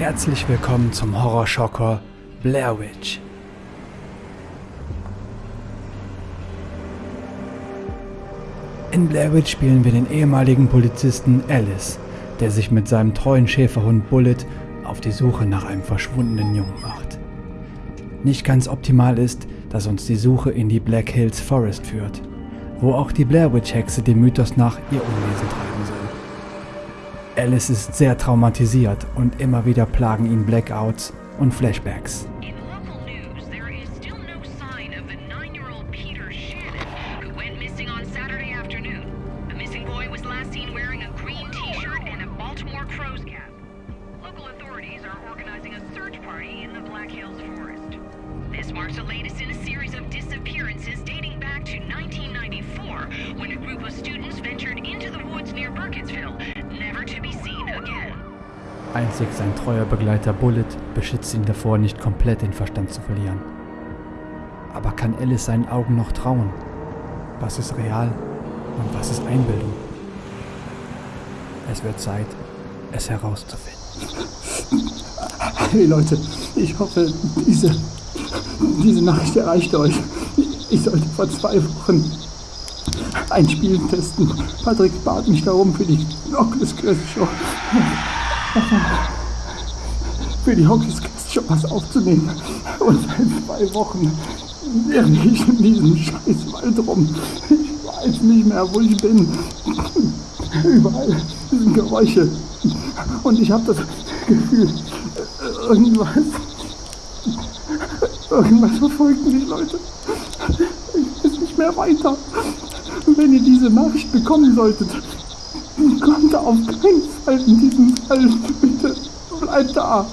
Herzlich willkommen zum Horrorschocker Blair Witch. In Blair Witch spielen wir den ehemaligen Polizisten Alice, der sich mit seinem treuen Schäferhund Bullet auf die Suche nach einem verschwundenen Jungen macht. Nicht ganz optimal ist, dass uns die Suche in die Black Hills Forest führt, wo auch die Blair Witch Hexe dem Mythos nach ihr Unwesen soll. Alice ist sehr traumatisiert und immer wieder plagen ihn Blackouts und Flashbacks. marks the latest in a series of disappearances dating back to 1994 when a group of Einzig sein treuer Begleiter Bullet beschützt ihn davor, nicht komplett den Verstand zu verlieren. Aber kann Alice seinen Augen noch trauen? Was ist real und was ist Einbildung? Es wird Zeit, es herauszufinden. Hey Leute, ich hoffe, diese, diese Nachricht erreicht euch. Ich sollte vor zwei Wochen ein Spiel testen. Patrick bat mich darum, für die Oculus Quest Show für die Quest Show was aufzunehmen. Und seit zwei Wochen irre ich in diesem scheiß Wald rum. Ich weiß nicht mehr, wo ich bin. Überall sind Geräusche. Und ich habe das Gefühl, irgendwas. Irgendwas verfolgt mich, Leute. Ich weiß nicht mehr weiter. Wenn ihr diese Nachricht bekommen solltet, kommt auf keinen Fall in diesem Fall. Bitte bleibt da.